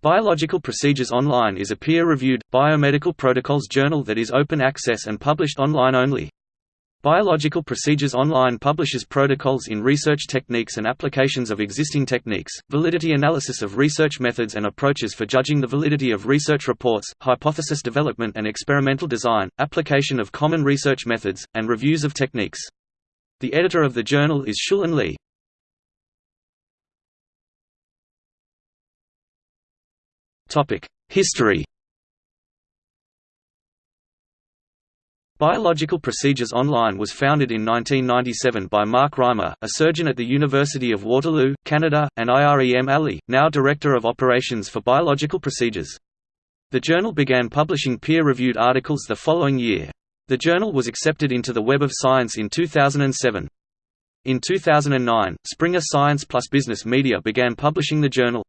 Biological Procedures Online is a peer-reviewed, biomedical protocols journal that is open access and published online only. Biological Procedures Online publishes protocols in research techniques and applications of existing techniques, validity analysis of research methods and approaches for judging the validity of research reports, hypothesis development and experimental design, application of common research methods, and reviews of techniques. The editor of the journal is Shulin Li. History Biological Procedures Online was founded in 1997 by Mark Reimer, a surgeon at the University of Waterloo, Canada, and Irem Ali, now Director of Operations for Biological Procedures. The journal began publishing peer-reviewed articles the following year. The journal was accepted into the Web of Science in 2007. In 2009, Springer Science plus Business Media began publishing the journal.